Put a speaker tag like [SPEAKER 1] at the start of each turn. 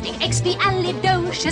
[SPEAKER 1] disgusting, expialidocious.